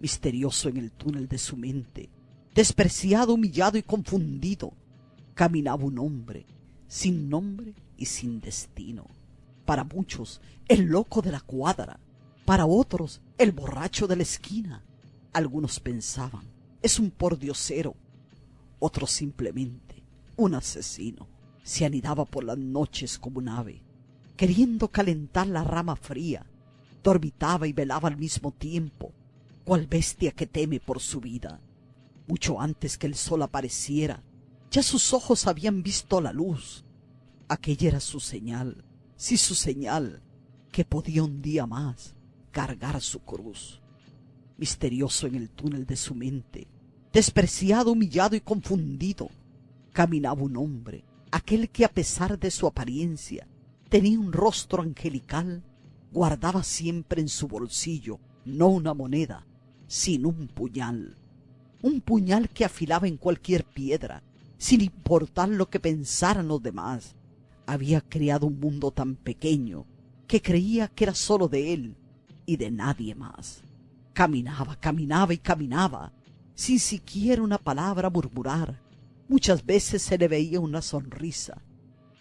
misterioso en el túnel de su mente, despreciado, humillado y confundido, caminaba un hombre, sin nombre y sin destino. Para muchos, el loco de la cuadra, para otros, el borracho de la esquina. Algunos pensaban, es un pordiosero, otros simplemente un asesino. Se anidaba por las noches como un ave, queriendo calentar la rama fría, dormitaba y velaba al mismo tiempo, cual bestia que teme por su vida. Mucho antes que el sol apareciera, ya sus ojos habían visto la luz. Aquella era su señal, sí su señal, que podía un día más cargar su cruz. Misterioso en el túnel de su mente, despreciado, humillado y confundido, caminaba un hombre, aquel que a pesar de su apariencia tenía un rostro angelical, guardaba siempre en su bolsillo no una moneda, sino un puñal, un puñal que afilaba en cualquier piedra, sin importar lo que pensaran los demás. Había creado un mundo tan pequeño que creía que era solo de él y de nadie más. Caminaba, caminaba y caminaba, sin siquiera una palabra murmurar. Muchas veces se le veía una sonrisa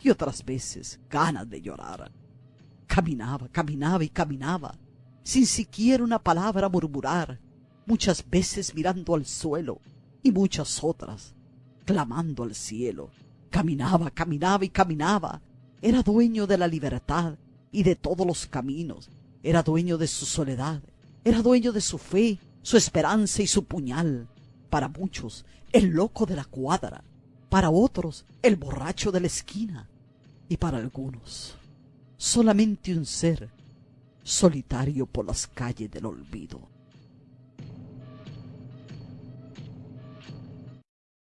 y otras veces ganas de llorar. Caminaba, caminaba y caminaba, sin siquiera una palabra murmurar, muchas veces mirando al suelo y muchas otras clamando al cielo. Caminaba, caminaba y caminaba. Era dueño de la libertad y de todos los caminos. Era dueño de su soledad. Era dueño de su fe, su esperanza y su puñal. Para muchos, el loco de la cuadra. Para otros, el borracho de la esquina. Y para algunos, solamente un ser solitario por las calles del olvido.